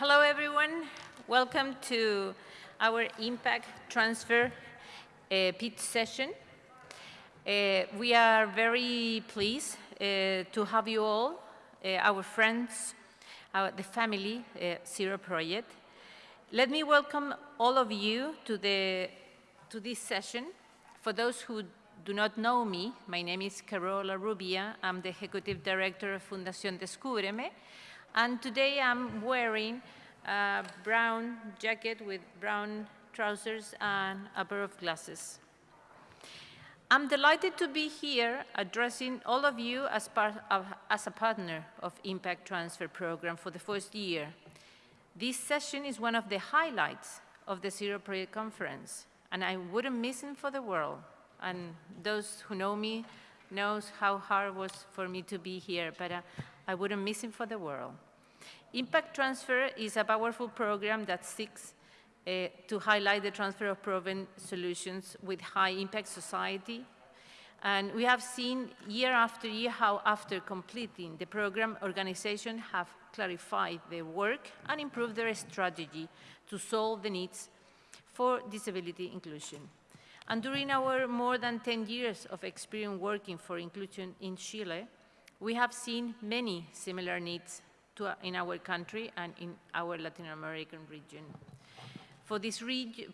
Hello, everyone. Welcome to our impact transfer uh, pitch session. Uh, we are very pleased uh, to have you all, uh, our friends, our, the family, uh, Zero Project. Let me welcome all of you to, the, to this session. For those who do not know me, my name is Carola Rubia. I'm the Executive Director of Fundación Descúbreme. And today I'm wearing a brown jacket with brown trousers and a pair of glasses. I'm delighted to be here addressing all of you as, part of, as a partner of Impact Transfer Program for the first year. This session is one of the highlights of the Zero Project Conference, and I wouldn't miss it for the world. And those who know me knows how hard it was for me to be here, but uh, I wouldn't miss it for the world. Impact Transfer is a powerful program that seeks uh, to highlight the transfer of proven solutions with high impact society. And we have seen year after year how after completing the program, organizations have clarified their work and improved their strategy to solve the needs for disability inclusion. And during our more than 10 years of experience working for inclusion in Chile, we have seen many similar needs to, in our country and in our Latin American region. For this,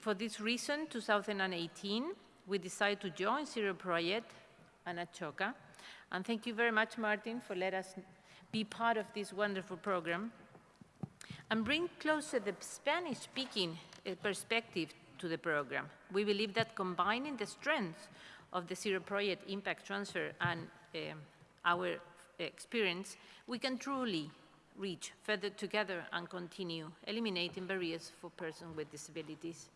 for this reason, 2018, we decided to join Zero Project and Ashoka. And thank you very much, Martin, for letting us be part of this wonderful program and bring closer the Spanish-speaking uh, perspective to the program. We believe that combining the strengths of the Zero Project impact transfer and um, our experience, we can truly reach further together and continue eliminating barriers for persons with disabilities.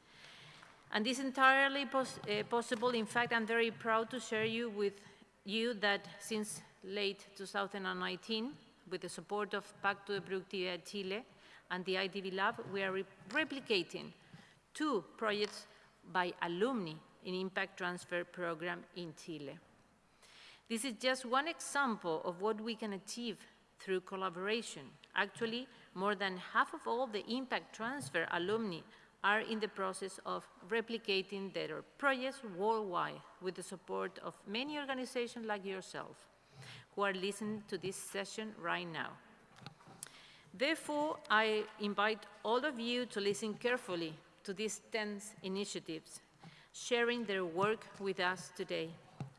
And this is entirely pos uh, possible. In fact, I'm very proud to share you with you that since late 2019, with the support of Pacto de Productividad Chile and the IDB Lab, we are re replicating two projects by alumni in Impact Transfer Program in Chile. This is just one example of what we can achieve through collaboration. Actually, more than half of all the impact transfer alumni are in the process of replicating their projects worldwide with the support of many organizations like yourself who are listening to this session right now. Therefore, I invite all of you to listen carefully to these 10 initiatives, sharing their work with us today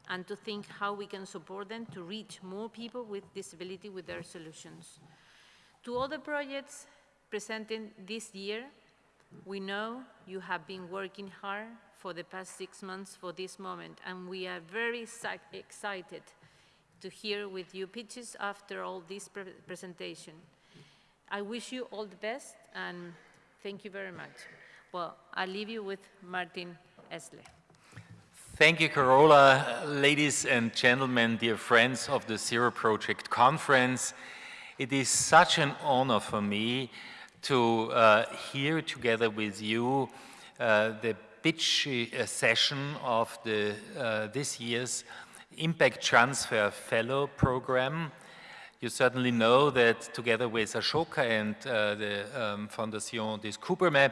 and to think how we can support them to reach more people with disability with their solutions. To all the projects presented this year, we know you have been working hard for the past six months for this moment, and we are very excited to hear with you pitches after all this pre presentation. I wish you all the best, and thank you very much. Well, I'll leave you with Martin Essl. Thank you, Carola. Ladies and gentlemen, dear friends of the Zero Project Conference, it is such an honor for me to uh, hear together with you uh, the pitch uh, session of the, uh, this year's Impact Transfer Fellow Program. You certainly know that together with Ashoka and uh, the um, Fondation Descúbreme,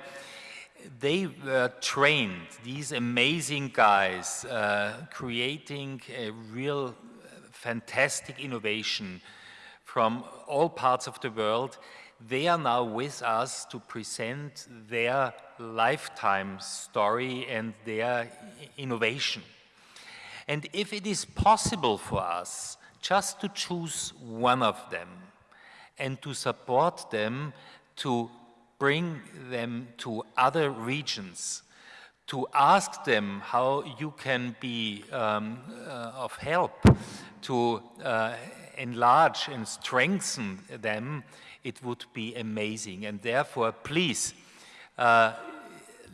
they were trained, these amazing guys, uh, creating a real uh, fantastic innovation from all parts of the world. They are now with us to present their lifetime story and their uh, innovation. And if it is possible for us just to choose one of them and to support them to bring them to other regions, to ask them how you can be um, uh, of help to uh, enlarge and strengthen them, it would be amazing. And therefore, please, uh,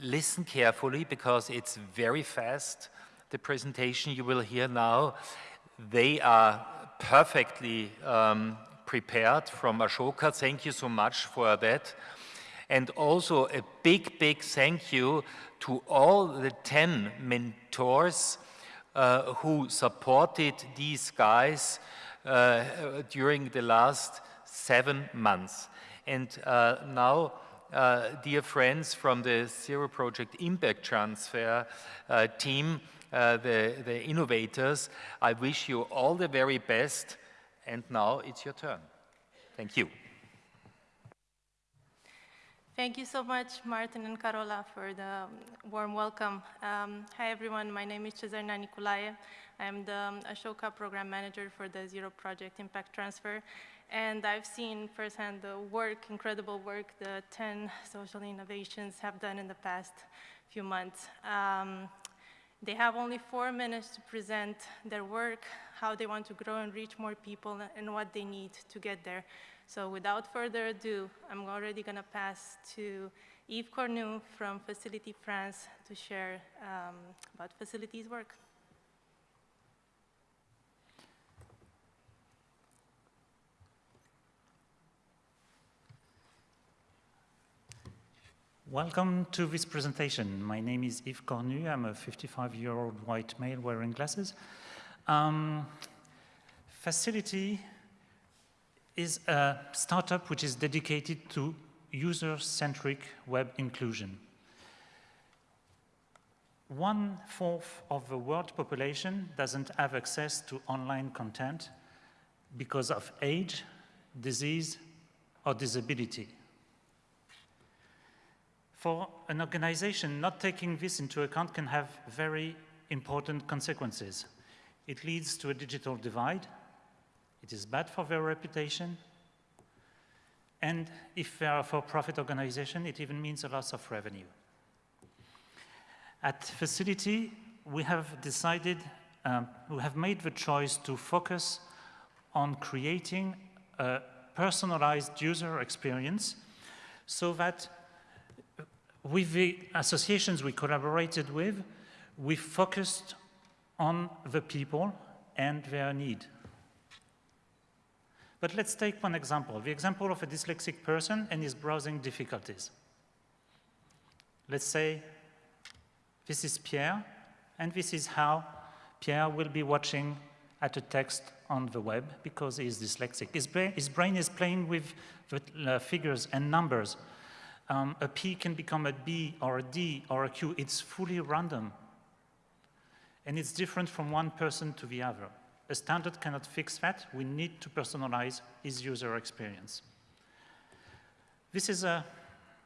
listen carefully because it's very fast. The presentation you will hear now, they are perfectly um, prepared from Ashoka. Thank you so much for that. And also a big, big thank you to all the 10 mentors uh, who supported these guys uh, during the last seven months. And uh, now, uh, dear friends from the Zero Project Impact Transfer uh, team, uh, the, the innovators, I wish you all the very best. And now it's your turn. Thank you. Thank you so much, Martin and Carola, for the warm welcome. Um, hi, everyone. My name is Cezarina Nicolae. I'm the um, Ashoka Program Manager for the Zero Project Impact Transfer. And I've seen firsthand the work, incredible work, the 10 social innovations have done in the past few months. Um, they have only four minutes to present their work, how they want to grow and reach more people, and what they need to get there. So without further ado, I'm already going to pass to Yves Cornu from FACIL'iti France to share um, about FACIL'iti's work. Welcome to this presentation. My name is Yves Cornu. I'm a 55-year-old white male wearing glasses. Um, FACIL'iti is a startup which is dedicated to user-centric web inclusion. One-fourth of the world population doesn't have access to online content because of age, disease, or disability. For an organization, not taking this into account can have very important consequences. It leads to a digital divide, it is bad for their reputation. And if they are a for-profit organization, it even means a loss of revenue. At FACIL'iti, we have decided, um, we have made the choice to focus on creating a personalized user experience so that with the associations we collaborated with, we focused on the people and their need. But let's take one example, the example of a dyslexic person and his browsing difficulties. Let's say this is Pierre, and this is how Pierre will be watching at a text on the web because he is dyslexic. His, brain, his brain is playing with the uh, figures and numbers. Um, a P can become a B or a D or a Q. It's fully random. And it's different from one person to the other. A standard cannot fix that. We need to personalize his user experience. This is a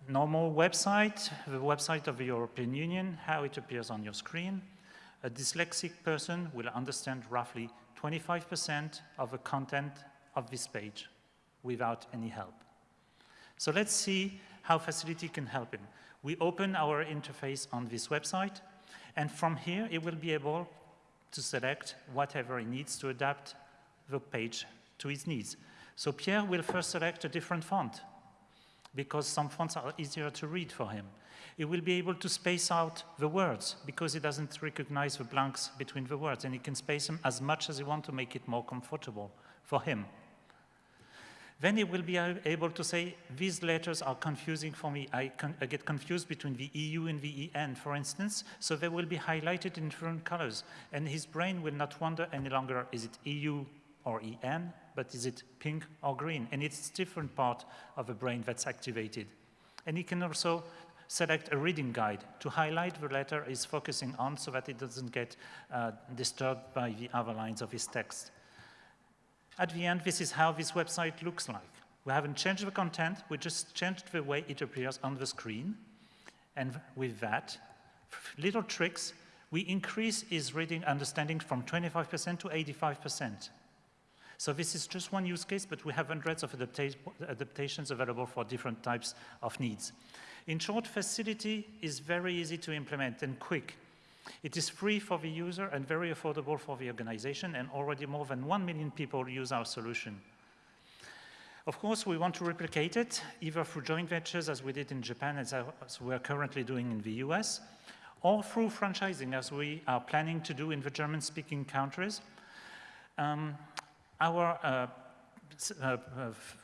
normal website, the website of the European Union, how it appears on your screen. A dyslexic person will understand roughly 25% of the content of this page without any help. So let's see how FACIL'iti can help him. We open our interface on this website, and from here, it will be able to select whatever he needs to adapt the page to his needs. So Pierre will first select a different font because some fonts are easier to read for him. He will be able to space out the words because he doesn't recognize the blanks between the words and he can space them as much as he wants to make it more comfortable for him. Then he will be able to say, these letters are confusing for me. I, con I, get confused between the EU and the EN, for instance, so they will be highlighted in different colors. And his brain will not wonder any longer, is it EU or EN, but is it pink or green? And it's different part of the brain that's activated. And he can also select a reading guide to highlight the letter he's focusing on so that it doesn't get uh, disturbed by the other lines of his text. At the end, this is how this website looks like. We haven't changed the content, we just changed the way it appears on the screen. And with that, little tricks, we increase his reading understanding from 25% to 85%. So this is just one use case, but we have hundreds of adapta adaptations available for different types of needs. In short, FACIL'iti is very easy to implement and quick. It is free for the user and very affordable for the organization, and already more than 1 million people use our solution. Of course, we want to replicate it, either through joint ventures, as we did in Japan, as, we're currently doing in the US, or through franchising, as we are planning to do in the German-speaking countries. Um, our uh, uh, uh,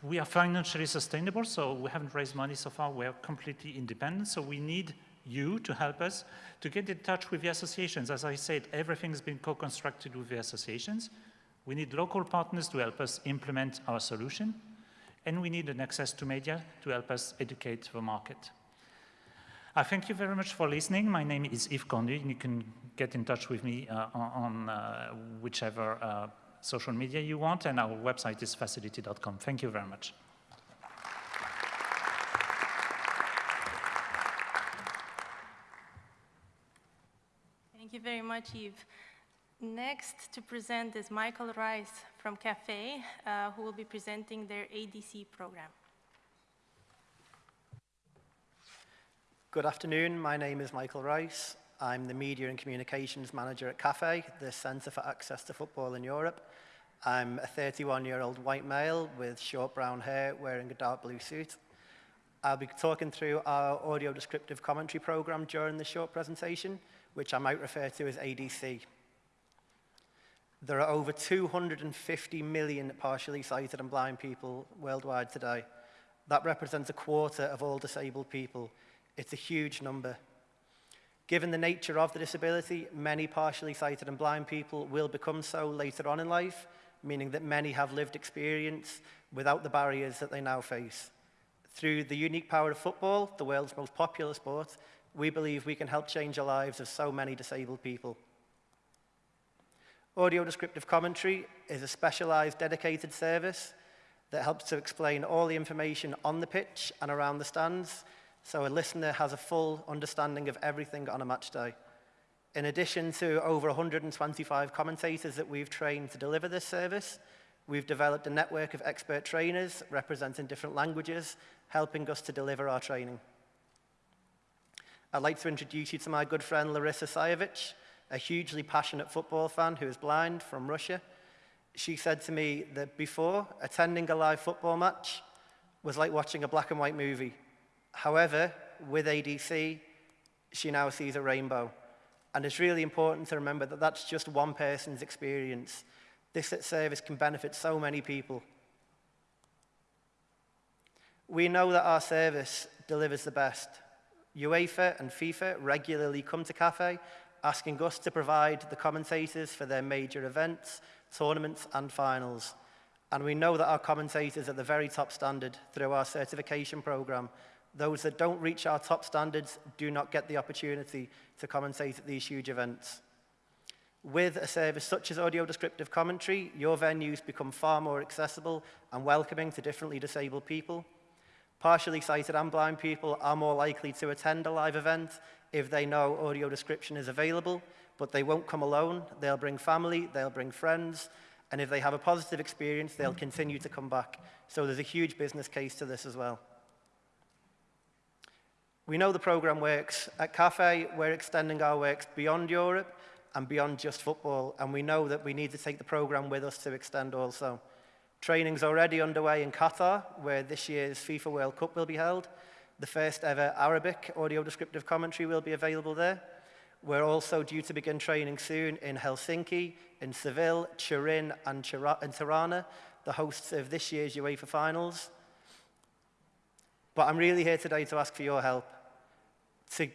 we are financially sustainable, so we haven't raised money so far. We're completely independent, so we need you to help us to get in touch with the associations. As I said, everything's been co-constructed with the associations. We need local partners to help us implement our solution. and we need an access to media to help us educate the market. I thank you very much for listening. My name is Yves Cornu, and you can get in touch with me uh, on, uh, whichever uh, social media you want, and our website is facility.com. Thank you very much. Very much, Yves. Next to present is Michael Rice from CAFE, uh, who will be presenting their ADC program. Good afternoon. My name is Michael Rice. I'm the Media and Communications Manager at CAFE, the Centre for Access to Football in Europe. I'm a 31-year-old white male with short brown hair wearing a dark blue suit. I'll be talking through our audio descriptive commentary program during this short presentation, which I might refer to as ADC. There are over 250 million partially sighted and blind people worldwide today. That represents a quarter of all disabled people. It's a huge number. Given the nature of the disability, many partially sighted and blind people will become so later on in life, meaning that many have lived experience without the barriers that they now face. Through the unique power of football, the world's most popular sport, we believe we can help change the lives of so many disabled people. Audio descriptive commentary is a specialized dedicated service that helps to explain all the information on the pitch and around the stands so a listener has a full understanding of everything on a match day. In addition to over 125 commentators that we've trained to deliver this service, we've developed a network of expert trainers representing different languages, helping us to deliver our training. I'd like to introduce you to my good friend Larissa Sayevich, a hugely passionate football fan who is blind from Russia. She said to me that before, attending a live football match was like watching a black and white movie. However, with ADC, she now sees a rainbow. And it's really important to remember that that's just one person's experience. This service can benefit so many people. We know that our service delivers the best. UEFA and FIFA regularly come to CAFE, asking us to provide the commentators for their major events, tournaments and finals. And we know that our commentators are the very top standard through our certification program. Those that don't reach our top standards do not get the opportunity to commentate at these huge events. With a service such as audio descriptive commentary, your venues become far more accessible and welcoming to differently disabled people. Partially sighted and blind people are more likely to attend a live event if they know audio description is available, but they won't come alone. They'll bring family, they'll bring friends, and if they have a positive experience, they'll continue to come back. So there's a huge business case to this as well. We know the program works. At CAFE, we're extending our works beyond Europe and beyond just football, and we know that we need to take the program with us to extend also. Training's already underway in Qatar, where this year's FIFA World Cup will be held. The first ever Arabic audio descriptive commentary will be available there. We're also due to begin training soon in Helsinki, in Seville, Turin, and, Tirana, the hosts of this year's UEFA finals. But I'm really here today to ask for your help. To,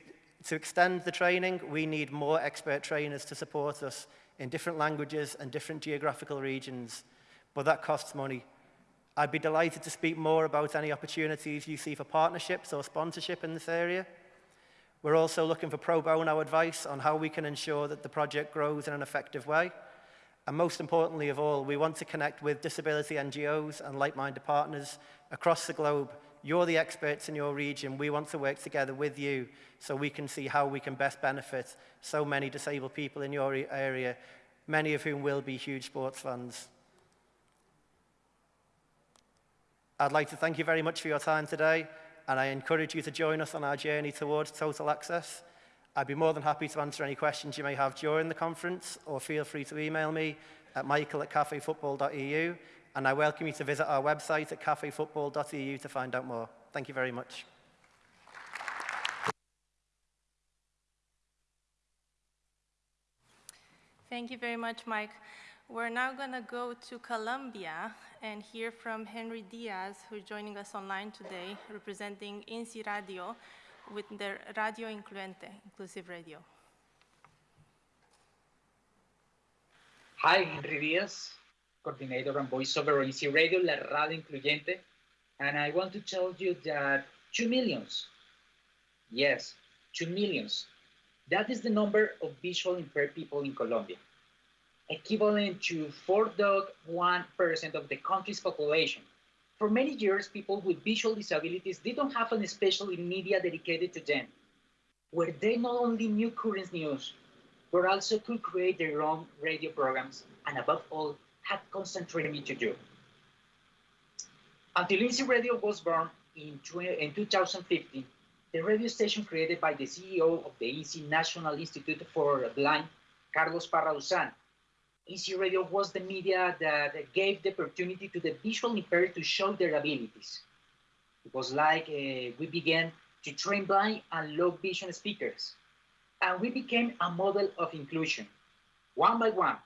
to extend the training, we need more expert trainers to support us in different languages and different geographical regions, but that costs money. I'd be delighted to speak more about any opportunities you see for partnerships or sponsorship in this area. We're also looking for pro bono advice on how we can ensure that the project grows in an effective way. And most importantly of all, we want to connect with disability NGOs and like-minded partners across the globe you're the experts in your region. We want to work together with you so we can see how we can best benefit so many disabled people in your area, many of whom will be huge sports fans. I'd like to thank you very much for your time today, and I encourage you to join us on our journey towards total access. I'd be more than happy to answer any questions you may have during the conference, or feel free to email me at michael at cafefootball.eu and I welcome you to visit our website at cafefootball.eu to find out more. Thank you very much. Thank you very much, Mike. We're now going to go to Colombia and hear from Henry Diaz, who's joining us online today, representing INCI Radio with their Radio Incluyente, Inclusive Radio. Hi, Henry Diaz coordinator and voiceover on INCI Radio, la radio incluyente. And I want to tell you that 2 millions, yes, 2 millions, that is the number of visually impaired people in Colombia, equivalent to 4.1% of the country's population. For many years, people with visual disabilities didn't have an special media dedicated to them, where they not only knew current news, but also could create their own radio programs, and above all, had constant training to do. Until INCI Radio was born in, in 2015, the radio station created by the CEO of the INCI National Institute for the Blind, Carlos Parra INCI Radio was the media that gave the opportunity to the visually impaired to show their abilities. It was like uh, we began to train blind and low vision speakers, and we became a model of inclusion. One by one,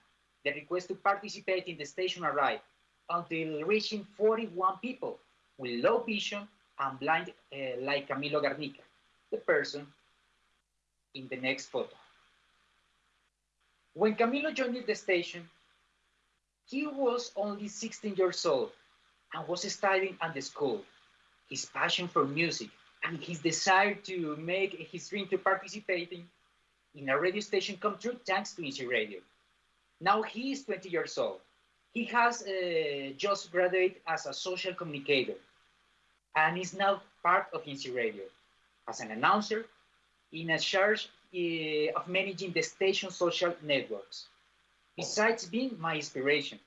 the request to participate in the station arrived until reaching 41 people with low vision and blind uh, like Camilo Garnica, the person in the next photo. When Camilo joined the station, he was only 16 years old and was studying at the school. His passion for music and his desire to make his dream to participating in a radio station come true thanks to INCI Radio. Now he is 20 years old. He has uh, just graduated as a social communicator and is now part of INCI Radio as an announcer in a charge uh, of managing the station social networks, besides being my inspiration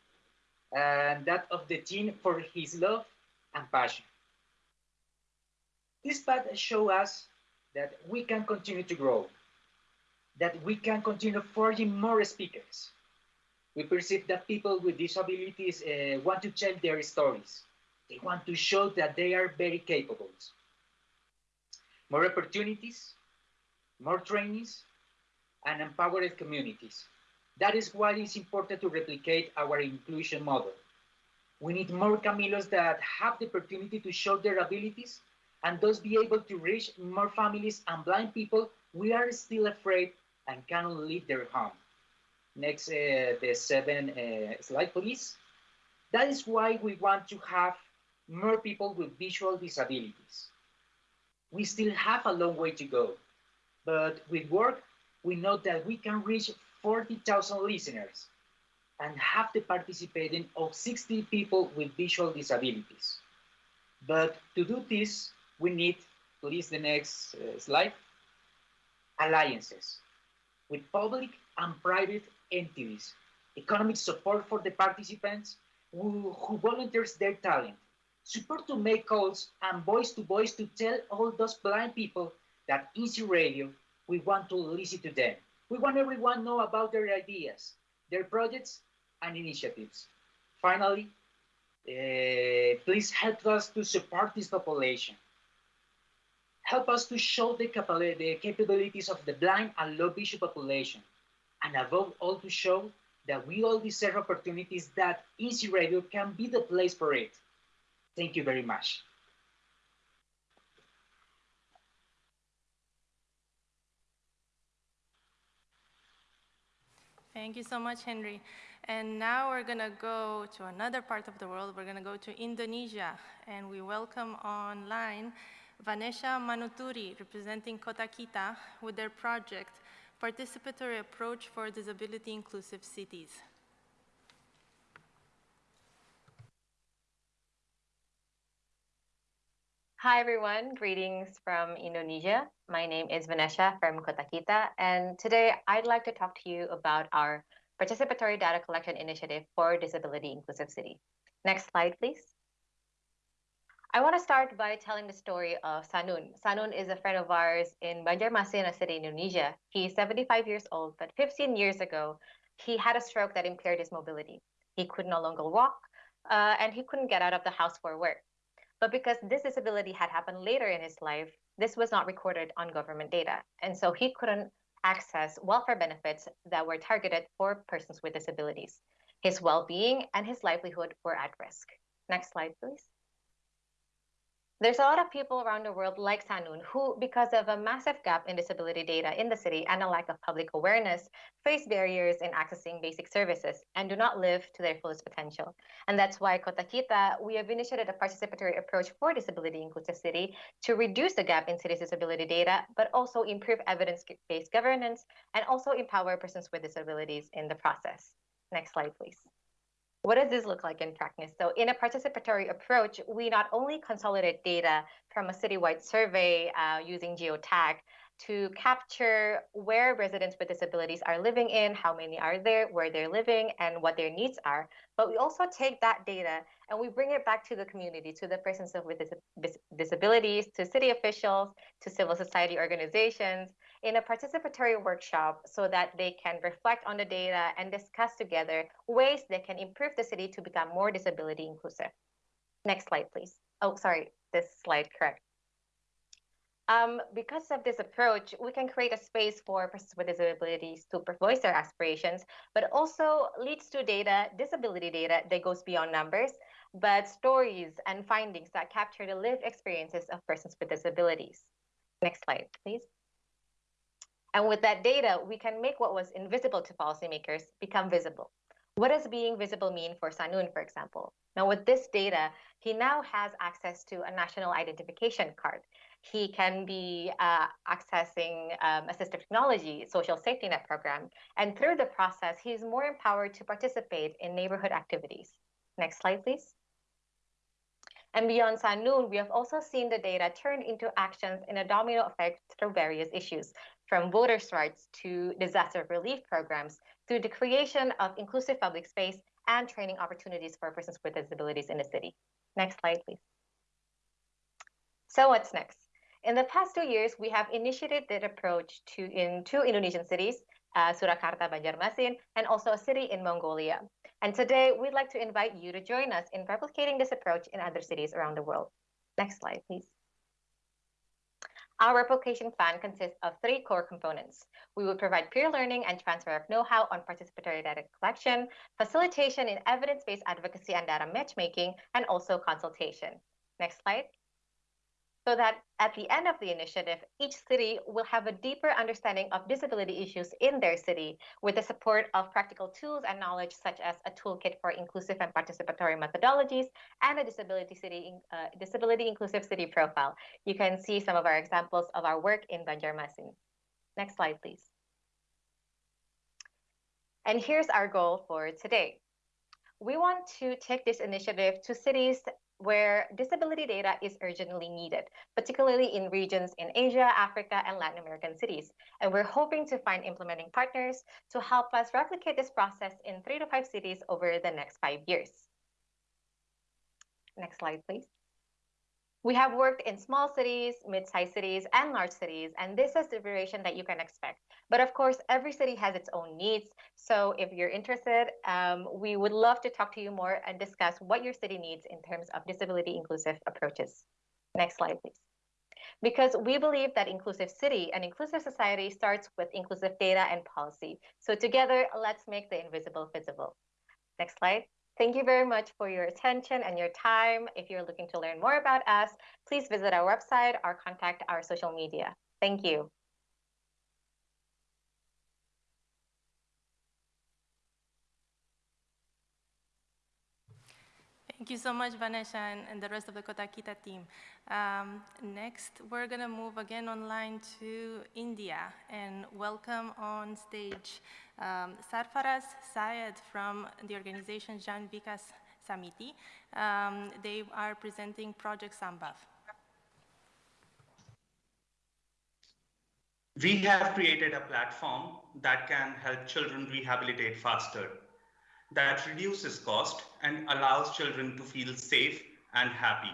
and that of the team for his love and passion. This path shows us that we can continue to grow, that we can continue forging more speakers. We perceive that people with disabilities uh, want to tell their stories. They want to show that they are very capable. More opportunities, more trainings, and empowered communities. That is why it's important to replicate our inclusion model. We need more Camilos that have the opportunity to show their abilities and thus be able to reach more families and blind people we are still afraid and cannot leave their home. Next, uh, the seven uh, slide, please. That is why we want to have more people with visual disabilities. We still have a long way to go, but with work, we know that we can reach 40,000 listeners and have the participating of 60 people with visual disabilities. But to do this, we need, please the next uh, slide, alliances with public and private entities, economic support for the participants who, who volunteers their talent, support to make calls and voice to voice to tell all those blind people that INCI Radio, we want to listen to them. We want everyone to know about their ideas, their projects and initiatives. Finally, uh, please help us to support this population. Help us to show the, the capabilities of the blind and low vision population. And above all, to show that we all deserve opportunities that INCI Radio can be the place for it. Thank you very much. Thank you so much, Henry. And now we're going to go to another part of the world. We're going to go to Indonesia. And we welcome online Vanessa Manuturi, representing Kota Kita, with their project, Participatory Approach for Disability Inclusive Cities. Hi, everyone. Greetings from Indonesia. My name is Vanessa from Kota Kita, and today I'd like to talk to you about our participatory data collection initiative for Disability Inclusive City. Next slide, please. I want to start by telling the story of Sanun. Sanun is a friend of ours in Banjarmasin, city in Indonesia. He's 75 years old, but 15 years ago, he had a stroke that impaired his mobility. He could no longer walk, uh, and he couldn't get out of the house for work. But because this disability had happened later in his life, this was not recorded on government data. And so he couldn't access welfare benefits that were targeted for persons with disabilities. His well being and his livelihood were at risk. Next slide, please. There's a lot of people around the world like Sanun who, because of a massive gap in disability data in the city and a lack of public awareness, face barriers in accessing basic services and do not live to their fullest potential. And that's why Kota Kita, we have initiated a participatory approach for disability inclusive city to reduce the gap in city's disability data, but also improve evidence-based governance and also empower persons with disabilities in the process. Next slide, please. What does this look like in practice? So in a participatory approach, we not only consolidate data from a citywide survey uh, using geotag to capture where residents with disabilities are living in, how many are there, where they're living, and what their needs are. But we also take that data and we bring it back to the community, to the persons with dis disabilities, to city officials, to civil society organizations, in a participatory workshop so that they can reflect on the data and discuss together ways they can improve the city to become more disability inclusive. Next slide, please. Oh, sorry, this slide, correct. Um, because of this approach, we can create a space for persons with disabilities to voice their aspirations, but also leads to data, disability data that goes beyond numbers, but stories and findings that capture the lived experiences of persons with disabilities. Next slide, please. And with that data, we can make what was invisible to policymakers become visible. What does being visible mean for Sanun, for example? Now, with this data, he now has access to a national identification card. He can be uh, accessing um, assistive technology, social safety net program, and through the process, he's more empowered to participate in neighborhood activities. Next slide, please. And beyond Sanun, we have also seen the data turn into actions in a domino effect through various issues, from voters' rights to disaster relief programs through the creation of inclusive public space and training opportunities for persons with disabilities in the city. Next slide, please. So what's next? In the past two years, we have initiated that approach to in two Indonesian cities, uh, Surakarta, Banjarmasin, and also a city in Mongolia. And today, we'd like to invite you to join us in replicating this approach in other cities around the world. Next slide, please. Our replication plan consists of three core components. We will provide peer learning and transfer of know-how on participatory data collection, facilitation in evidence-based advocacy and data matchmaking, and also consultation. Next slide so that at the end of the initiative, each city will have a deeper understanding of disability issues in their city with the support of practical tools and knowledge such as a toolkit for inclusive and participatory methodologies and a disability city uh, disability inclusive city profile. You can see some of our examples of our work in Banjarmasin. Next slide, please. And here's our goal for today. We want to take this initiative to cities where disability data is urgently needed, particularly in regions in Asia, Africa, and Latin American cities. And we're hoping to find implementing partners to help us replicate this process in three to five cities over the next five years. Next slide, please. We have worked in small cities, mid-sized cities, and large cities, and this is the variation that you can expect. But of course, every city has its own needs. So if you're interested, um, we would love to talk to you more and discuss what your city needs in terms of disability inclusive approaches. Next slide, please. Because we believe that inclusive city and inclusive society starts with inclusive data and policy. So together, let's make the invisible visible. Next slide. Thank you very much for your attention and your time. If you're looking to learn more about us, please visit our website or contact our social media. Thank you. Thank you so much, Vanessa, and, and, the rest of the Kota Kita team. Um, next, we're going to move again online to India and welcome on stage um, Sarfaraz Syed from the organization Jan Vikas Samiti. Um, they are presenting Project Sambhav. We have created a platform that can help children rehabilitate faster, that reduces cost and allows children to feel safe and happy.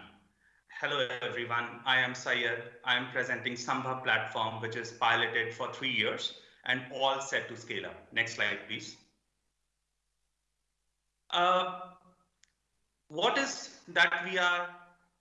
Hello, everyone. I am Syed. I am presenting Sambhav platform, which is piloted for three years and all set to scale up. Next slide, please. Uh, what is that we are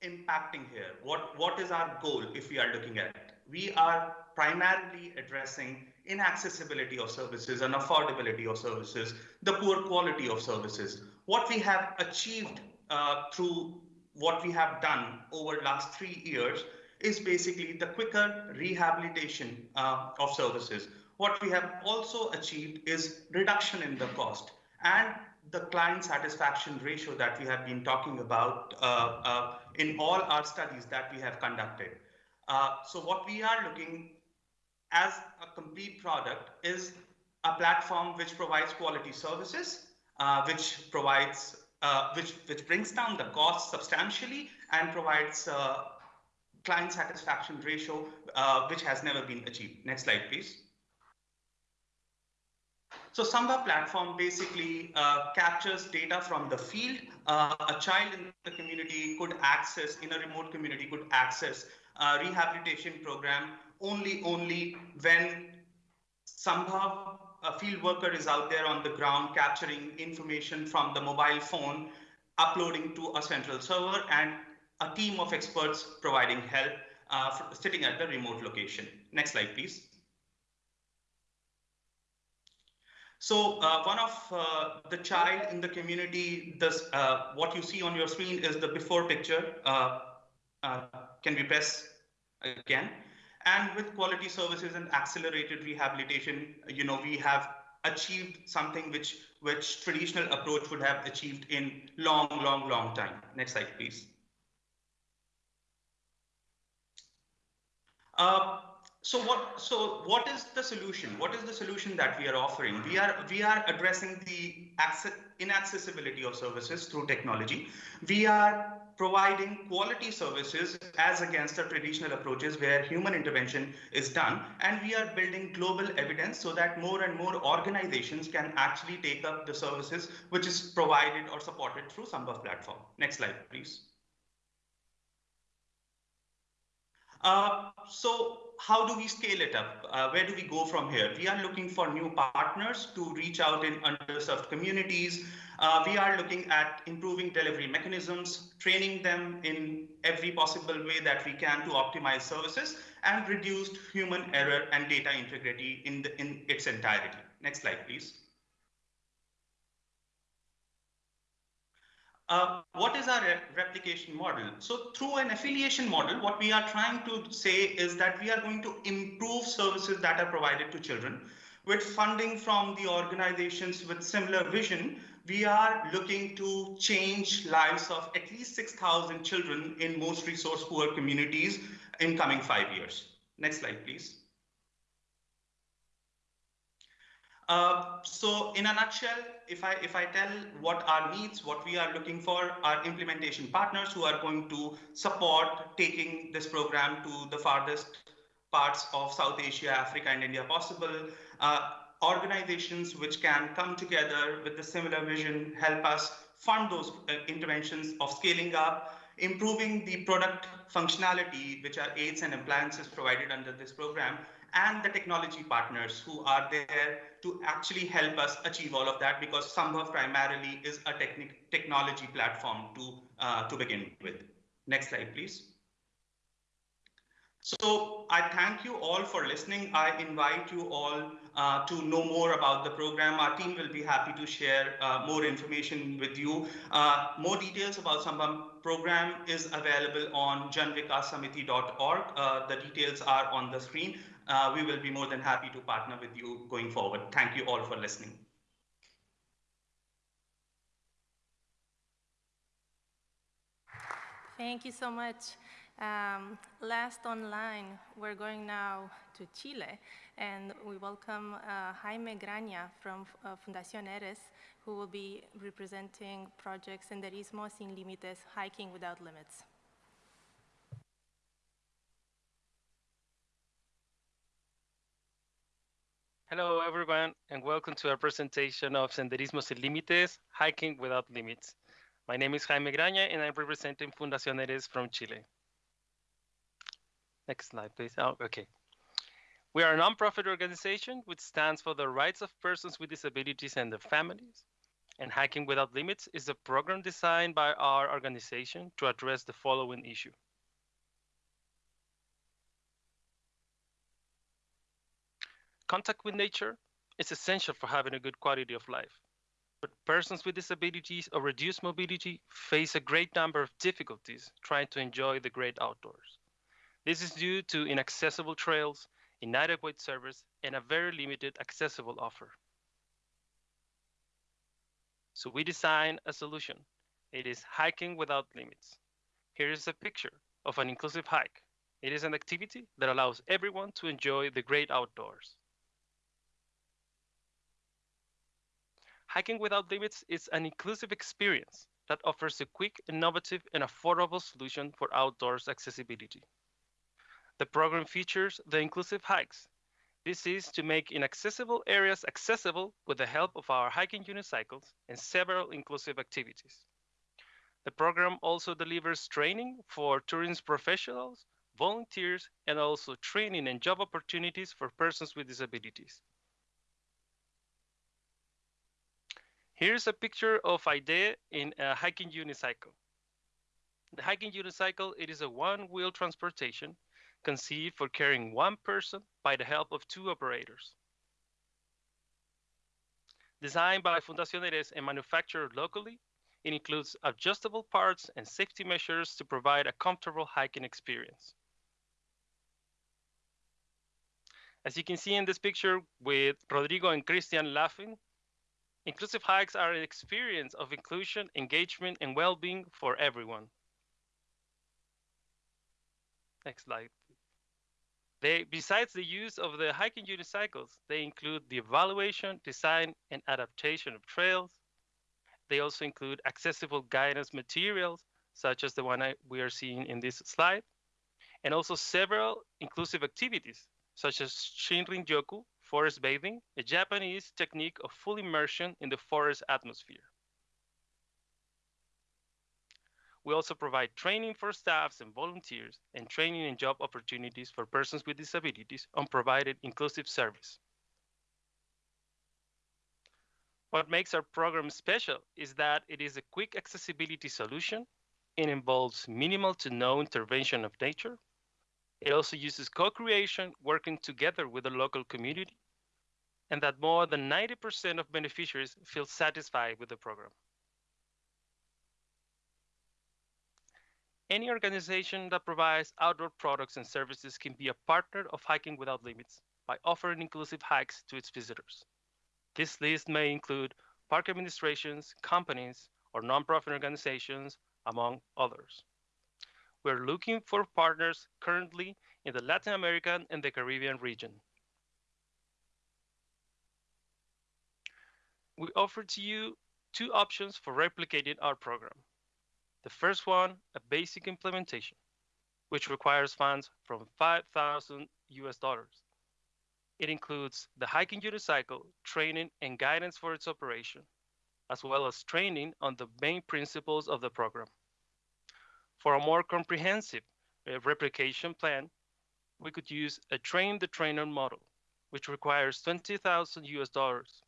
impacting here? What, what is our goal if we are looking at it? We are primarily addressing inaccessibility of services and affordability of services, the poor quality of services. What we have achieved uh, through what we have done over the last three years is basically the quicker rehabilitation uh, of services. What we have also achieved is reduction in the cost and the client satisfaction ratio that we have been talking about uh, uh, in all our studies that we have conducted. Uh, so what we are looking as a complete product is a platform which provides quality services, uh, which provides, uh, which, which brings down the cost substantially and provides uh, client satisfaction ratio, which has never been achieved. Next slide, please. So Sambhav platform basically uh, captures data from the field. Uh, a child in the community could access, in a remote community, could access rehabilitation program only, only when somehow a field worker is out there on the ground capturing information from the mobile phone, uploading to a central server, and a team of experts providing help uh, sitting at the remote location. Next slide, please. So uh, one of uh, the child in the community, this, uh, what you see on your screen is the before picture. Uh, uh, can we press again? And with quality services and accelerated rehabilitation, you know, we have achieved something which which traditional approach would have achieved in long, long, long time. Next slide, please. Uh, so what so what is the solution what is the solution that we are offering we are we are addressing the access inaccessibility of services through technology we are providing quality services as against the traditional approaches where human intervention is done and we are building global evidence so that more and more organizations can actually take up the services which is provided or supported through Sambhav platform next slide please uh, so how do we scale it up? Uh, where do we go from here? We are looking for new partners to reach out in underserved communities. Uh, we are looking at improving delivery mechanisms, training them in every possible way that we can to optimize services and reduced human error and data integrity in, the, in its entirety. Next slide, please. Uh, what is our re replication model? So through an affiliation model, what we are trying to say is that we are going to improve services that are provided to children. With funding from the organizations with similar vision, we are looking to change lives of at least 6,000 children in most resource poor communities in coming five years. Next slide, please. Uh, so in a nutshell, if I if I tell what our needs, what we are looking for, are implementation partners who are going to support taking this program to the farthest parts of South Asia, Africa, and India possible. Uh, organizations which can come together with a similar vision, help us fund those uh, interventions of scaling up, improving the product functionality, which are aids and appliances provided under this program, and the technology partners who are there to actually help us achieve all of that because Sambhav primarily is a technology platform to, uh, to begin with. Next slide, please. So I thank you all for listening. I invite you all uh, to know more about the program. Our team will be happy to share uh, more information with you. Uh, more details about Sambhav program is available on janvikasamiti.org. Uh, the details are on the screen uh, we will be more than happy to partner with you going forward. Thank you all for listening. Thank you so much. Um, last online, we're going now to Chile, and we welcome uh, Jaime Graña from uh, Fundación Eres, who will be representing project Senderismo Sin Límites, Hiking Without Limits. Hello, everyone, and welcome to our presentation of Senderismo Sin Límites, Hiking Without Limits. My name is Jaime Graña, and I'm representing Fundación Eres from Chile. Next slide, please. Oh, okay. We are a nonprofit organization which stands for the rights of persons with disabilities and their families. And Hiking Without Limits is a program designed by our organization to address the following issue. Contact with nature is essential for having a good quality of life. But persons with disabilities or reduced mobility face a great number of difficulties trying to enjoy the great outdoors. This is due to inaccessible trails, inadequate service, and a very limited accessible offer. So we designed a solution. It is hiking without limits. Here is a picture of an inclusive hike. It is an activity that allows everyone to enjoy the great outdoors. Hiking without limits is an inclusive experience that offers a quick, innovative, and affordable solution for outdoors accessibility. The program features the inclusive hikes. This is to make inaccessible areas accessible with the help of our hiking unicycles and several inclusive activities. The program also delivers training for tourism professionals, volunteers, and also training and job opportunities for persons with disabilities. Here's a picture of Aide in a hiking unicycle. The hiking unicycle, it is a one-wheel transportation conceived for carrying one person by the help of two operators. Designed by Fundación Eres and manufactured locally, it includes adjustable parts and safety measures to provide a comfortable hiking experience. As you can see in this picture with Rodrigo and Christian laughing, inclusive hikes are an experience of inclusion, engagement, and well-being for everyone. Next slide. They, besides the use of the hiking unicycles, they include the evaluation, design, and adaptation of trails. They also include accessible guidance materials, such as the one I, we are seeing in this slide, and also several inclusive activities, such as Shinrin Yoku, forest bathing, a Japanese technique of full immersion in the forest atmosphere. We also provide training for staffs and volunteers and training and job opportunities for persons with disabilities on provided inclusive service. What makes our program special is that it is a quick accessibility solution. It involves minimal to no intervention of nature. It also uses co-creation, working together with the local community, and that more than 90% of beneficiaries feel satisfied with the program. Any organization that provides outdoor products and services can be a partner of Hiking Without Limits by offering inclusive hikes to its visitors. This list may include park administrations, companies, or nonprofit organizations, among others. We're looking for partners currently in the Latin American and the Caribbean region. We offer to you two options for replicating our program. The first one, a basic implementation, which requires funds from 5,000 US dollars. It includes the hiking unicycle, training and guidance for its operation, as well as training on the main principles of the program. For a more comprehensive uh, replication plan, we could use a train the trainer model, which requires 20,000 US dollars.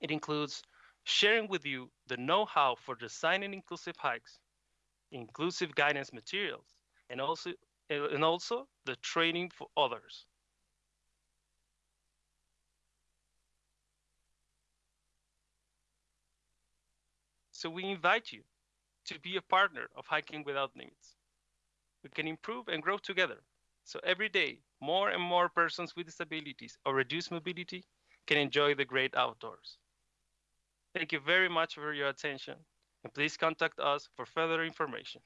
It includes sharing with you the know-how for designing inclusive hikes, inclusive guidance materials, and also, and also the training for others. So we invite you to be a partner of Hiking Without Limits. We can improve and grow together. So every day, more and more persons with disabilities or reduced mobility can enjoy the great outdoors. Thank you very much for your attention, and please contact us for further information.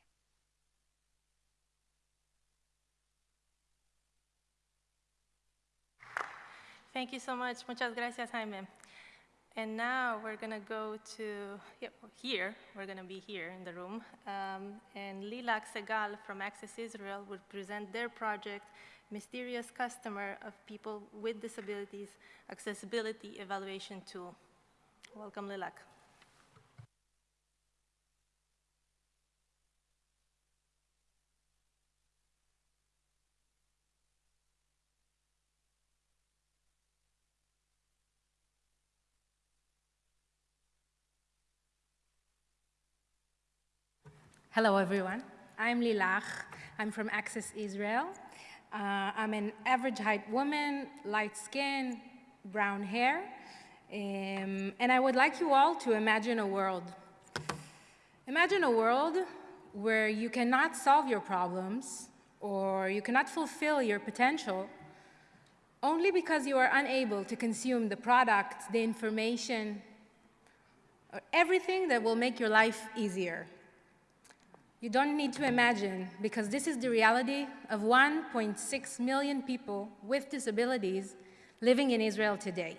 Thank you so much. Muchas gracias, Jaime. And now we're going to go to yeah, here. We're going to be here in the room. Um, and Lilach Segal from Access Israel will present their project, Mysterious Customer of People with Disabilities Accessibility Evaluation Tool. Welcome, Lilach. Hello, everyone. I'm Lilach. I'm from Access Israel. Uh, I'm an average height woman, light skin, brown hair, Um, and I would like you all to imagine a world. Imagine a world where you cannot solve your problems or you cannot fulfill your potential only because you are unable to consume the products, the information, or everything that will make your life easier. You don't need to imagine, because this is the reality of 1.6 million people with disabilities living in Israel today.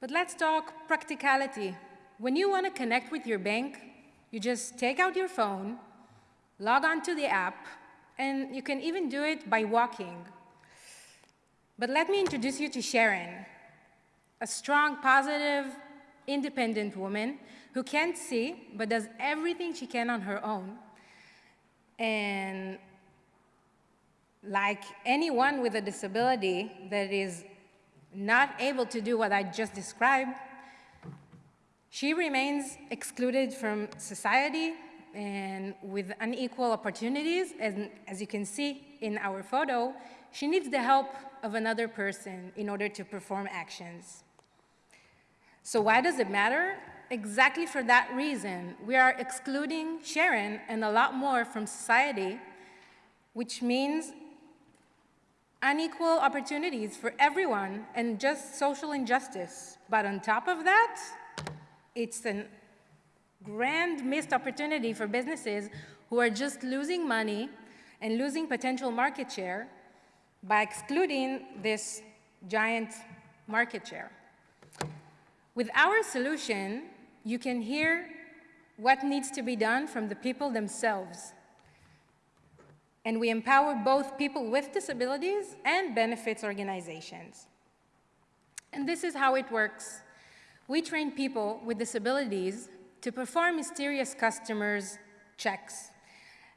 But let's talk practicality. When you want to connect with your bank, you just take out your phone, log on to the app, and you can even do it by walking. But let me introduce you to Sharon, a strong, positive, independent woman who can't see but does everything she can on her own. And like anyone with a disability that is not able to do what I just described, she remains excluded from society and with unequal opportunities. And as you can see in our photo, she needs the help of another person in order to perform actions. So why does it matter? Exactly for that reason, we are excluding Sharon and a lot more from society, which means unequal opportunities for everyone and just social injustice. But on top of that, it's a grand missed opportunity for businesses who are just losing money and losing potential market share by excluding this giant market share. With our solution, you can hear what needs to be done from the people themselves and we empower both people with disabilities and benefits organizations. And this is how it works. We train people with disabilities to perform mysterious customers' checks.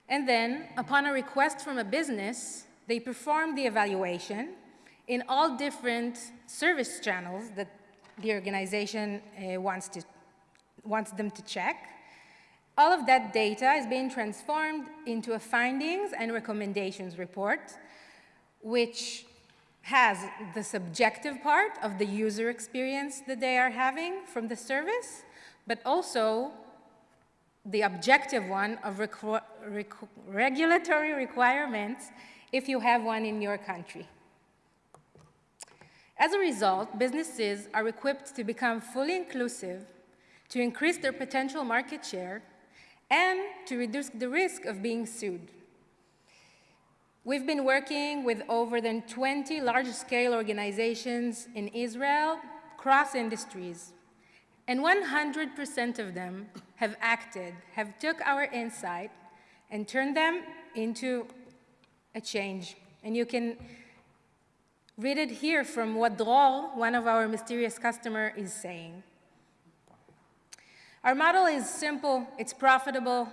And then, upon a request from a business, they perform the evaluation in all different service channels that the organization uh, wants, to, wants them to check. All of that data is being transformed into a findings and recommendations report, which has the subjective part of the user experience that they are having from the service, but also the objective one of requ regulatory requirements if you have one in your country. As a result, businesses are equipped to become fully inclusive, to increase their potential market share, and to reduce the risk of being sued. We've been working with over than 20 large-scale organizations in Israel, cross industries, and 100% of them have acted, have took our insight and turned them into a change. And you can read it here from what Dror, one of our mysterious customers, is saying. Our model is simple, it's profitable,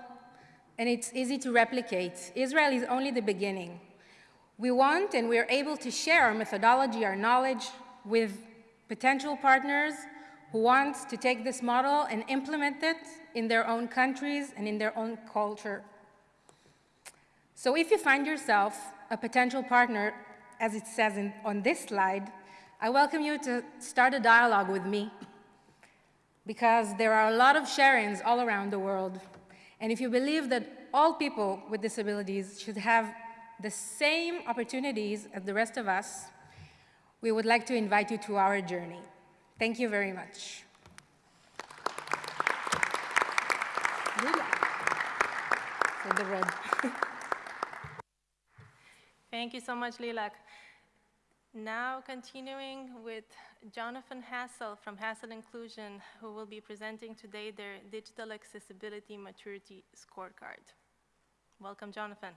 and it's easy to replicate. Israel is only the beginning. We want and we are able to share our methodology, our knowledge with potential partners who want to take this model and implement it in their own countries and in their own culture. So if you find yourself a potential partner, as it says in, on this slide, I welcome you to start a dialogue with me because there are a lot of Sharons all around the world. And if you believe that all people with disabilities should have the same opportunities as the rest of us, we would like to invite you to our journey. Thank you very much. Thank you so much, Lilach. Now continuing with Jonathan Hassell from Hassell Inclusion, who will be presenting today their Digital Accessibility Maturity Scorecard. Welcome, Jonathan.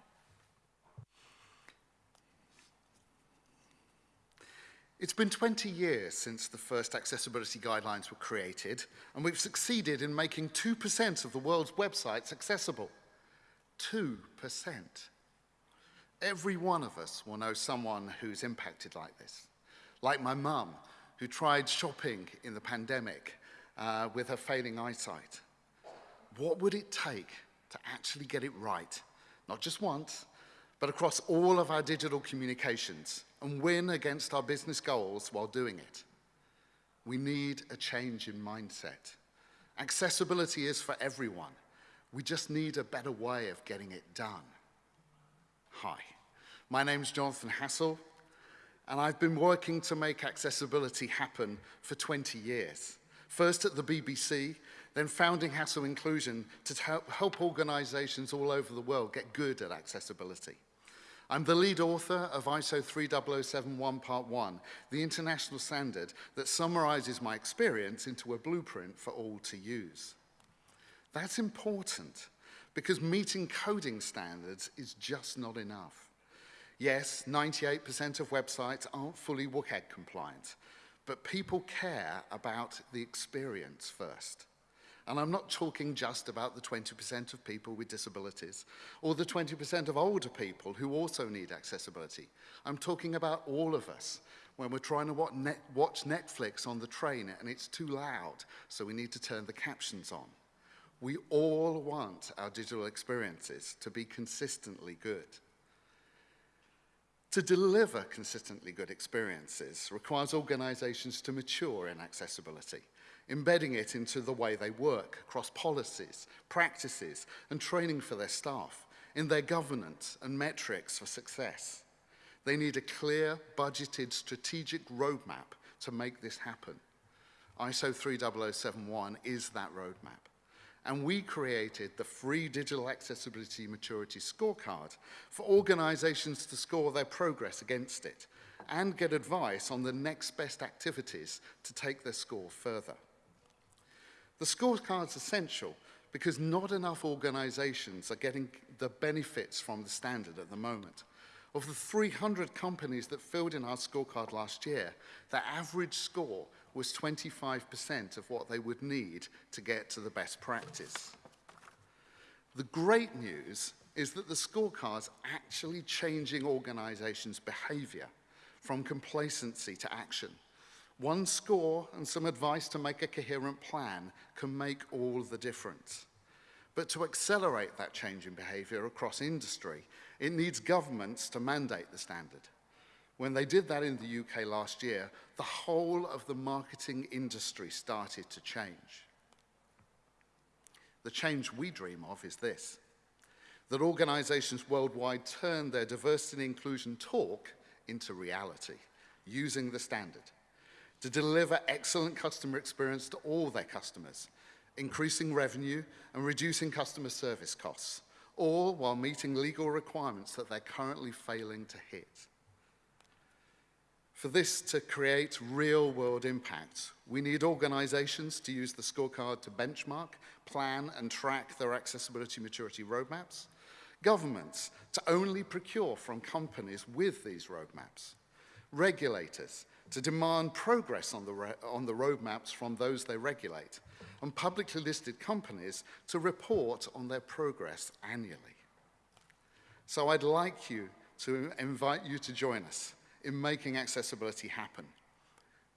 It's been 20 years since the first accessibility guidelines were created, and we've succeeded in making 2% of the world's websites accessible. 2%. Every one of us will know someone who's impacted like this. Like my mum, who tried shopping in the pandemic uh, with her failing eyesight. What would it take to actually get it right? Not just once, but across all of our digital communications and win against our business goals while doing it. We need a change in mindset. Accessibility is for everyone. We just need a better way of getting it done. Hi, my name's Jonathan Hassell, and I've been working to make accessibility happen for 20 years. First at the BBC, then founding Hassell Inclusion to help, help organizations all over the world get good at accessibility. I'm the lead author of ISO 30071 Part 1, the international standard that summarizes my experience into a blueprint for all to use. That's important because meeting coding standards is just not enough. Yes, 98% of websites aren't fully WCAG compliant, but people care about the experience first. And I'm not talking just about the 20% of people with disabilities or the 20% of older people who also need accessibility. I'm talking about all of us when we're trying to watch Netflix on the train and it's too loud, so we need to turn the captions on. We all want our digital experiences to be consistently good. To deliver consistently good experiences requires organizations to mature in accessibility embedding it into the way they work across policies, practices, and training for their staff, in their governance and metrics for success. They need a clear, budgeted, strategic roadmap to make this happen. ISO 30071 is that roadmap. And we created the free Digital Accessibility Maturity Scorecard for organizations to score their progress against it and get advice on the next best activities to take their score further. The scorecard's essential because not enough organizations are getting the benefits from the standard at the moment. Of the 300 companies that filled in our scorecard last year, the average score was 25% of what they would need to get to the best practice. The great news is that the scorecard's actually changing organizations' behavior from complacency to action. One score and some advice to make a coherent plan can make all the difference. But to accelerate that change in behavior across industry, it needs governments to mandate the standard. When they did that in the UK last year, the whole of the marketing industry started to change. The change we dream of is this, that organizations worldwide turn their diversity and inclusion talk into reality, using the standard to deliver excellent customer experience to all their customers, increasing revenue and reducing customer service costs, all while meeting legal requirements that they're currently failing to hit. For this to create real-world impact, we need organizations to use the scorecard to benchmark, plan, and track their accessibility maturity roadmaps, governments to only procure from companies with these roadmaps, regulators to demand progress on the, on the roadmaps from those they regulate, and publicly listed companies to report on their progress annually. So I'd like you to invite you to join us in making accessibility happen.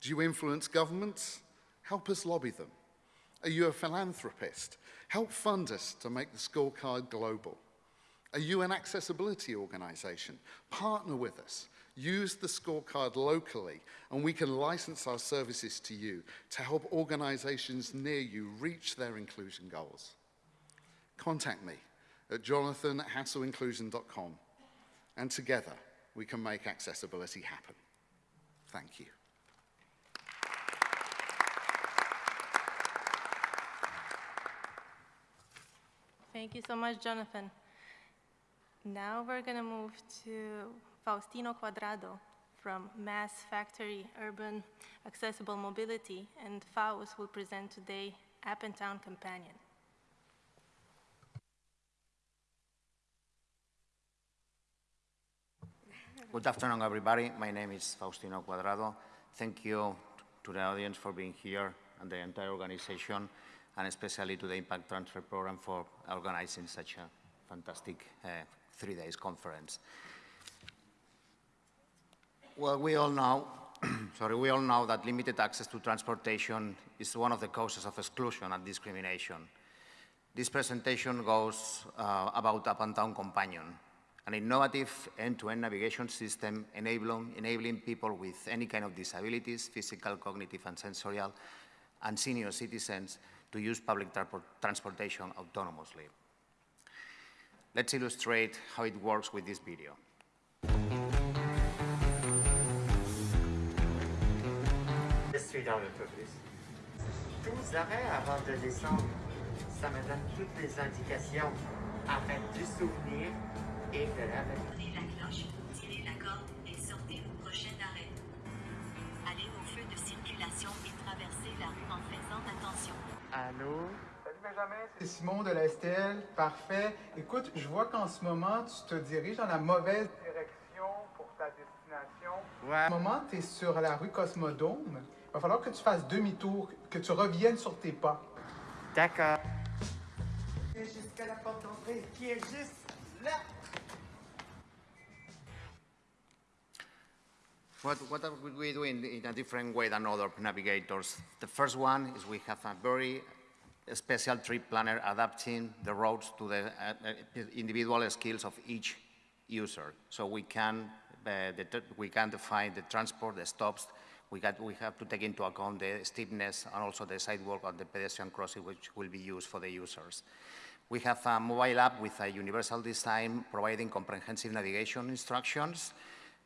Do you influence governments? Help us lobby them. Are you a philanthropist? Help fund us to make the scorecard global. Are you an accessibility organization? Partner with us use the scorecard locally, and we can license our services to you to help organizations near you reach their inclusion goals. Contact me at jonathan at hassellinclusion.com, and together we can make accessibility happen. Thank you. Thank you so much, Jonathan. Now we're going to move to Faustino Cuadrado from Mass Factory Urban Accessible Mobility, and Faust will present today App and Town Companion. Good afternoon, everybody. My name is Faustino Cuadrado. Thank you to the audience for being here and the entire organization, and especially to the Impact Transfer Program for organizing such a fantastic uh, three days conference. Well, we all know, sorry, we all know that limited access to transportation is one of the causes of exclusion and discrimination. This presentation goes uh, about Up and Down Companion, an innovative end-to-end navigation system enabling, enabling people with any kind of disabilities, physical, cognitive, and sensorial, and senior citizens to use public transportation autonomously. Let's illustrate how it works with this video. Je suis dans l'autobus. 12 arrêts avant de descendre. Ça me donne toutes les indications souvenir la cloche, tirez la corde et sortez au prochain arrêt. Allez au feu de circulation et traversez la rue en faisant attention. Allô? Salut Benjamin, c'est Simon de la STL. Parfait. Écoute, je vois qu'en ce moment, tu te diriges dans la mauvaise direction pour ta destination. Ouais. En ce moment, tu es sur la rue Cosmodome. Il va falloir que tu fasses demi-tour, que tu reviennes sur tes pas. D'accord. Jusqu'à la porte d'entrée qui est juste là. What, what are we doing in a different way than other navigators? The first one is we have a very special trip planner adapting the routes to the uh, uh individual skills of each user. So we can, uh, we can define the transport, the stops, we, got, we have to take into account the steepness and also the sidewalk and the pedestrian crossing which will be used for the users. We have a mobile app with a universal design providing comprehensive navigation instructions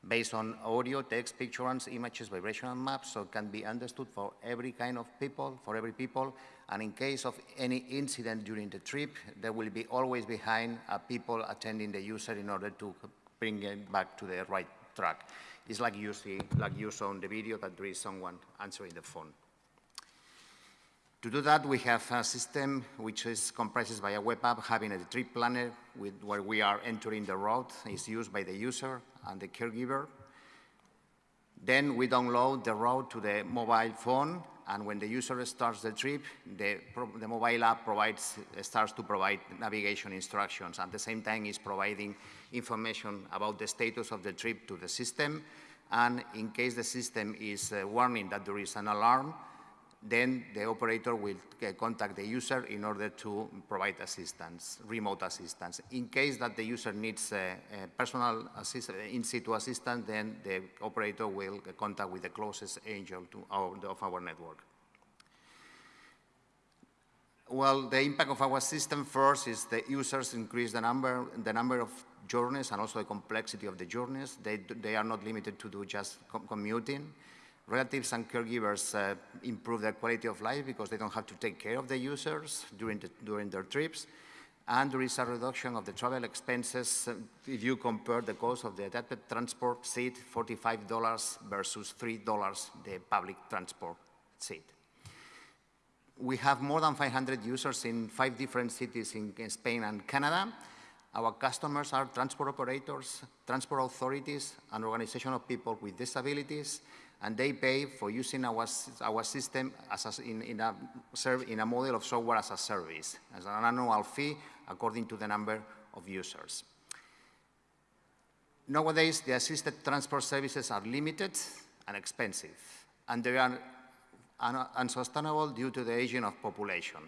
based on audio, text, pictures, images, vibration maps, so it can be understood for every kind of people, for every people. And in case of any incident during the trip, there will be always behind uh, people attending the user in order to bring it back to the right track. It's like you see, like you saw in the video that there is someone answering the phone. To do that, we have a system which is comprises by a web app having a trip planner with, where we are entering the route. It's used by the user and the caregiver. Then we download the route to the mobile phone, and when the user starts the trip, the, the mobile app provides, starts to provide navigation instructions. At the same time, is providing information about the status of the trip to the system, and in case the system is uh, warning that there is an alarm, then the operator will uh, contact the user in order to provide assistance, remote assistance. In case that the user needs a, a personal in-situ assistance, then the operator will contact with the closest angel our, of our network. Well, the impact of our system first is the users increase the number, the number of journeys and also the complexity of the journeys. They, they are not limited to do just commuting relatives and caregivers uh, improve their quality of life because they don't have to take care of the users during, the, during their trips. And there is a reduction of the travel expenses uh, if you compare the cost of the adapted transport seat, $45 versus $3 the public transport seat. We have more than 500 users in five different cities in, in Spain and Canada. Our customers are transport operators, transport authorities, and organizations of people with disabilities, and they pay for using our, our system as a, in, in, a, in a model of software as a service, as an annual fee according to the number of users. Nowadays, the assisted transport services are limited and expensive, and they are un unsustainable due to the aging of population.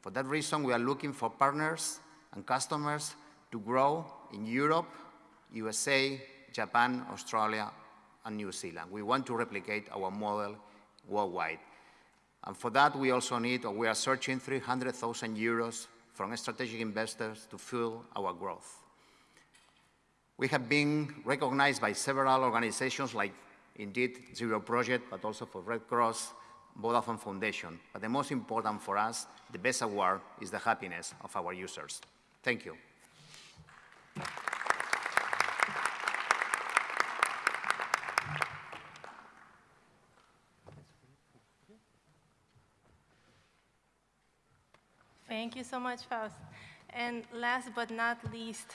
For that reason, we are looking for partners and customers to grow in Europe, USA, Japan, Australia, and New Zealand. We want to replicate our model worldwide. And for that, we also need, or we are searching 300,000 euros from strategic investors to fuel our growth. We have been recognized by several organizations like indeed Zero Project, but also for Red Cross, Vodafone Foundation. But the most important for us, the best award, is the happiness of our users. Thank you. Thank you so much, Faust. And last but not least,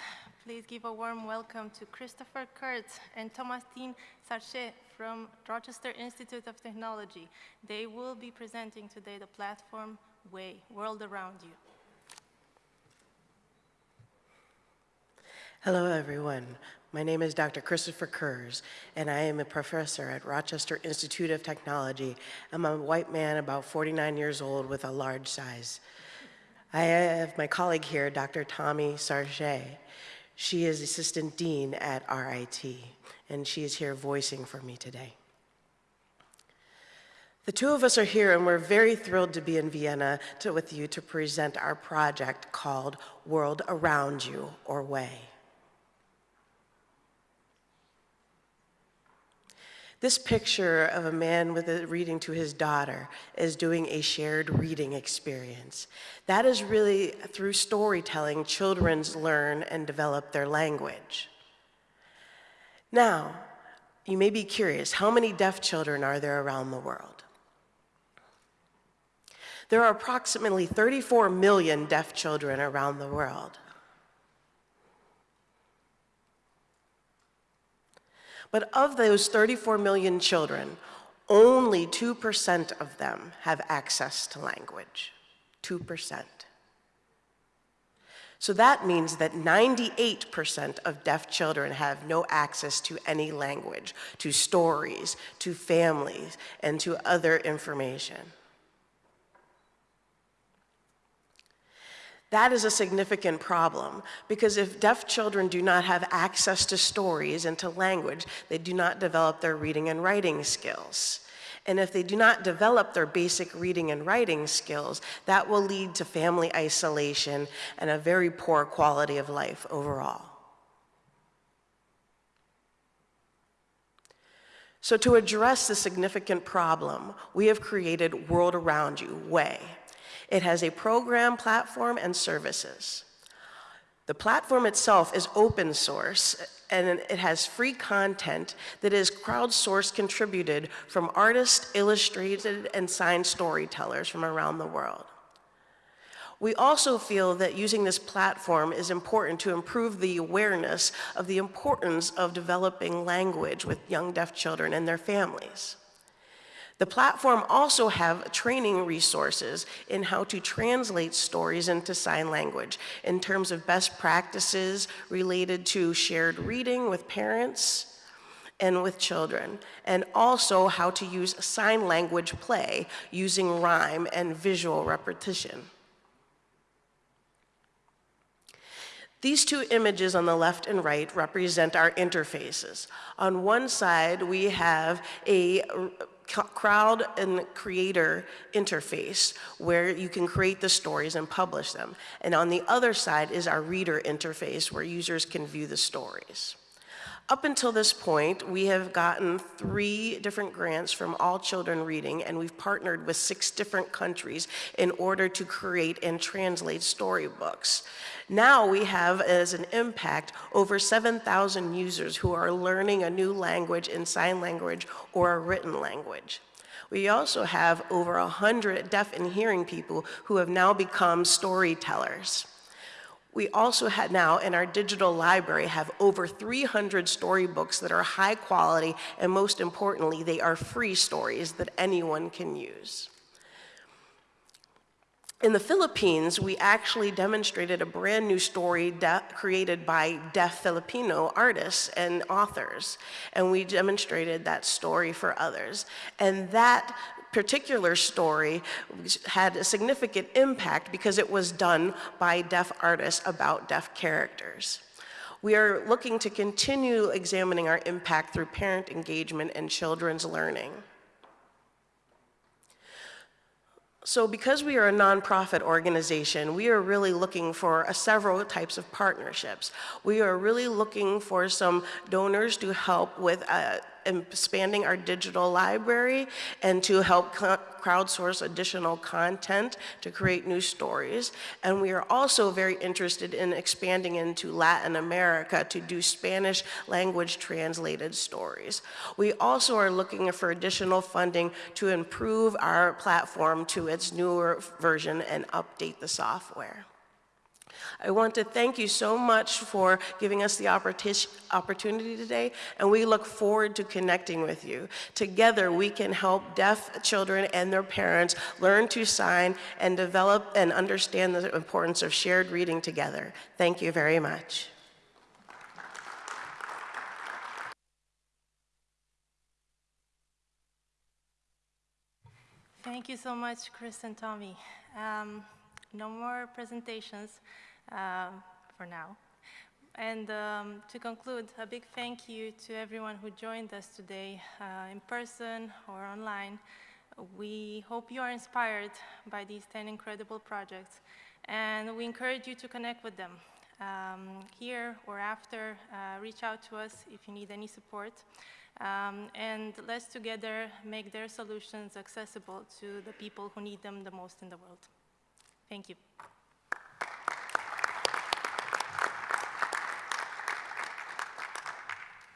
please give a warm welcome to Christopher Kurz and Thomasine Sarchet from Rochester Institute of Technology. They will be presenting today the platform Way, World Around You. Hello, everyone. My name is Dr. Christopher Kurz, and I am a professor at Rochester Institute of Technology. I'm a white man about 49 years old with a large size. I have my colleague here, Dr. Tommy Sarge. She is Assistant Dean at RIT, and she is here voicing for me today. The two of us are here, and we're very thrilled to be in Vienna to, with you to present our project called World Around You, or WAY. This picture of a man with a reading to his daughter is doing a shared reading experience. That is really through storytelling, children learn and develop their language. Now, you may be curious, how many deaf children are there around the world? There are approximately 34 million deaf children around the world. But of those 34 million children, only 2% of them have access to language. 2%. So that means that 98% of deaf children have no access to any language, to stories, to families, and to other information. That is a significant problem because if deaf children do not have access to stories and to language, they do not develop their reading and writing skills. And if they do not develop their basic reading and writing skills, that will lead to family isolation and a very poor quality of life overall. So to address this significant problem, we have created World Around You, WAY. It has a program, platform, and services. The platform itself is open source and it has free content that is crowdsourced contributed from artists, illustrated, and signed storytellers from around the world. We also feel that using this platform is important to improve the awareness of the importance of developing language with young deaf children and their families. The platform also have training resources in how to translate stories into sign language in terms of best practices related to shared reading with parents and with children, and also how to use sign language play using rhyme and visual repetition. These two images on the left and right represent our interfaces. On one side, we have a crowd and creator interface where you can create the stories and publish them. And on the other side is our reader interface where users can view the stories. Up until this point, we have gotten three different grants from All Children Reading, and we've partnered with six different countries in order to create and translate storybooks. Now we have as an impact over 7,000 users who are learning a new language in sign language or a written language. We also have over 100 deaf and hearing people who have now become storytellers. We also now in our digital library have over 300 storybooks that are high quality and most importantly, they are free stories that anyone can use. In the Philippines, we actually demonstrated a brand new story created by deaf Filipino artists and authors. And we demonstrated that story for others. And that particular story had a significant impact because it was done by deaf artists about deaf characters. We are looking to continue examining our impact through parent engagement and children's learning. So because we are a nonprofit organization, we are really looking for several types of partnerships. We are really looking for some donors to help with uh, expanding our digital library and to help crowdsource additional content to create new stories. And we are also very interested in expanding into Latin America to do Spanish language translated stories. We also are looking for additional funding to improve our platform to its newer version and update the software. I want to thank you so much for giving us the opportunity today, and we look forward to connecting with you. Together, we can help deaf children and their parents learn to sign and develop and understand the importance of shared reading together. Thank you very much. Thank you so much, Chris and Tommy. Um, no more presentations uh, for now. and um, to conclude, a big thank you to everyone who joined us today uh, in person or online. We hope you are inspired by these 10 incredible projects, and we encourage you to connect with them. Um, here or after, uh, reach out to us if you need any support. Um, and let's together make their solutions accessible to the people who need them the most in the world. Thank you.